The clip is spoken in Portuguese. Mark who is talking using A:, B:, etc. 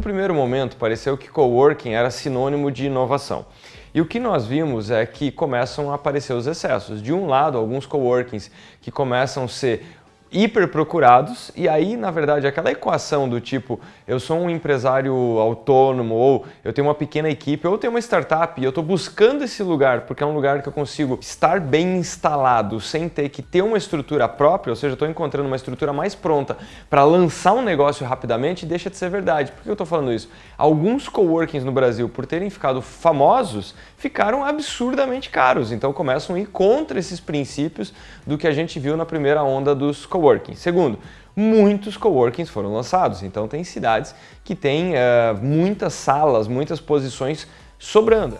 A: num primeiro momento pareceu que coworking era sinônimo de inovação. E o que nós vimos é que começam a aparecer os excessos. De um lado, alguns coworkings que começam a ser hiper procurados e aí, na verdade, aquela equação do tipo eu sou um empresário autônomo ou eu tenho uma pequena equipe ou eu tenho uma startup e eu estou buscando esse lugar porque é um lugar que eu consigo estar bem instalado sem ter que ter uma estrutura própria, ou seja, estou encontrando uma estrutura mais pronta para lançar um negócio rapidamente, deixa de ser verdade. Por que eu estou falando isso? Alguns coworkings no Brasil, por terem ficado famosos, ficaram absurdamente caros, então começam a ir contra esses princípios do que a gente viu na primeira onda dos coworkings coworking. Segundo, muitos coworkings foram lançados, então tem cidades que têm uh, muitas salas, muitas posições sobrando.